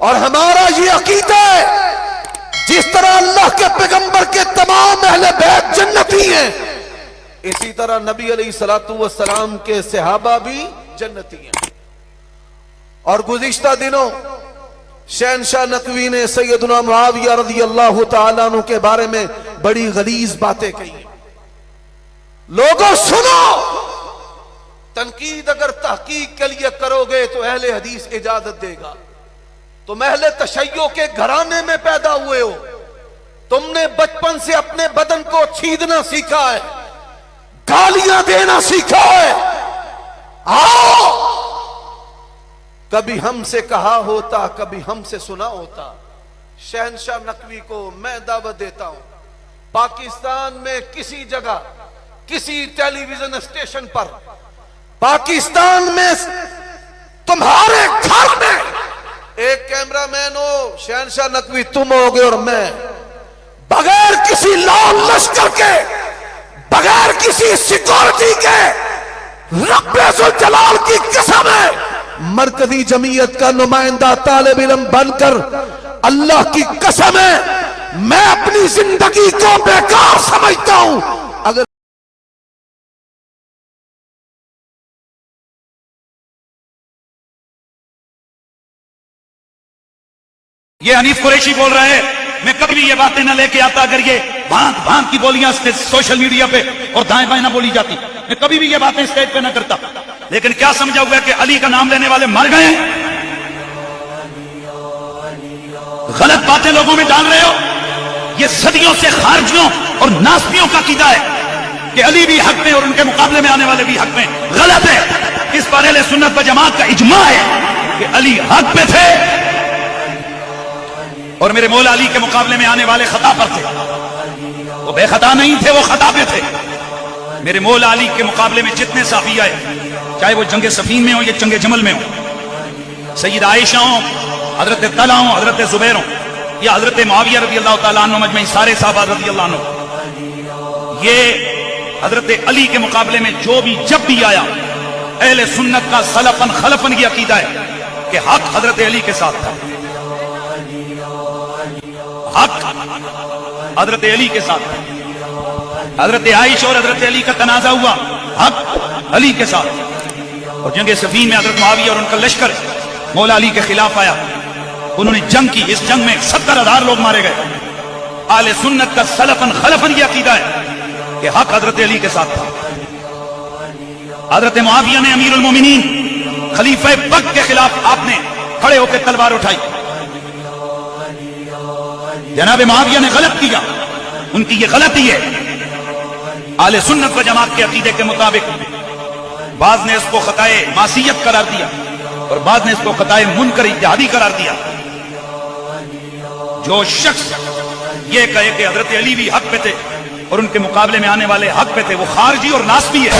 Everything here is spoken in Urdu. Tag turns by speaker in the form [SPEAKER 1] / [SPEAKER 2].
[SPEAKER 1] اور ہمارا یہ عقیدہ ہے، جس طرح اللہ کے پیغمبر کے تمام اہل بیت جنتی ہیں، اسی طرح نبی علیہ السلام والسلام کے صحابہ بھی جنتی ہیں۔ اور گزشتہ دنوں شہنشاہ نقوی نے سیدنا معاویہ رضی اللہ تعالیٰ عنہ کے بارے میں بڑی غلیظ باتیں کہی ہیں۔ لوگوں، سنو! تنقید اگر تحقیق کے لیے کرو گے تو اہل حدیث اجازت دے گا۔ تم اہل تشیع کے گھرانے میں پیدا ہوئے ہو تم نے بچپن سے اپنے بدن کو چھیدنا سیکھا ہے۔ گالیاں دینا سیکھا ہے۔ آؤ۔ کبھی ہم سے کہا ہوتا، کبھی ہم سے سنا ہوتا۔ شہنشاہ نقوی کو میں دعوت دیتا ہوں۔ پاکستان میں کسی جگہ، کسی ٹیلی ویژن اسٹیشن پر، پاکستان میں تمہارے گھر میں ایک کیمرہ مین ہو، شہنشاہ نقوی، تم ہوگے اور میں۔ بغیر کسی لال لشکر کے، بغیر کسی سیکورٹی کے، رب جلال کی قسم ہے، مرکزی جمعیت کا نمائندہ طالب علم بن کر اللہ کی قسم ہے، میں اپنی زندگی کو بیکار سمجھتا ہوں۔ اگر
[SPEAKER 2] یہ حنیف قریشی بول رہا ہے۔ میں کبھی بھی یہ باتیں نہ لے کے آتا اگر یہ بھانت بھانت کی بولیاں سوشل میڈیا پہ اور دائیں بائیں نہ بولی جاتی۔ میں کبھی بھی یہ باتیں اسٹیج پہ نہ کرتا۔ لیکن کیا سمجھا ہوا ہے کہ علی کا نام لینے والے مر گئے غلط باتیں لوگوں میں ڈال رہے ہو؟ یہ صدیوں سے خارجیوں اور ناسبیوں کا قیدا ہے کہ علی بھی حق میں اور ان کے مقابلے میں آنے والے بھی حق میں۔ غلط ہے۔ اس پر اہل سنت و جماعت کا اجماع ہے کہ علی حق پہ تھے۔ اور میرے مولا علی کے مقابلے میں آنے والے خطا پر تھے۔ وہ بے خطا نہیں تھے، وہ خطا پہ تھے۔ میرے مولا علی کے مقابلے میں جتنے صحابی آئے، چاہے وہ جنگ سفین میں ہو یا جنگ جمل میں ہو سید عائشہ ہوں، حضرت طلح ہوں، حضرت زبیر ہوں، یا حضرت معاویہ رضی اللہ تعالیٰ عنہ مجمعی سارے صحابہ رضی اللہ عنہ۔ یہ حضرت علی کے مقابلے میں جو بھی، جب بھی آیا، اہل سنت کا سلفن خلفن کی عقیدہ ہے کہ حق حضرت علی کے ساتھ تھا۔ حق۔ حضرت علی کے ساتھ۔ حضرت عائشہ اور حضرت علی کا تنازع ہوا۔ حق علی کے ساتھ۔ اور جنگ سفین میں حضرت معاویہ اور ان کا لشکر مولا علی کے خلاف آیا۔ انہوں نے جنگ کی۔ اس جنگ میں ستر ہزار لوگ مارے گئے۔ آل سنت کا سلفن خلفن کی عقیدہ ہے کہ حق حضرت علی کے ساتھ تھا۔ حضرت معاویہ نے امیر المومنین، خلیفہ پک کے خلاف آپ نے کھڑے ہو کے تلوار اٹھائی۔ جناب معاویہ نے غلط کیا۔ ان کی یہ غلطی ہے۔ آل سنت و جماعت کے عقیدے کے مطابق۔ بعض نے اس کو خطائے معصیت قرار دیا اور بعض نے اس کو خطائے منکر اتحادی قرار دیا۔ جو شخص یہ کہے کہ حضرت علی بھی حق پہ تھے اور ان کے مقابلے میں آنے والے حق پہ تھے، وہ خارجی اور ناسبی ہے۔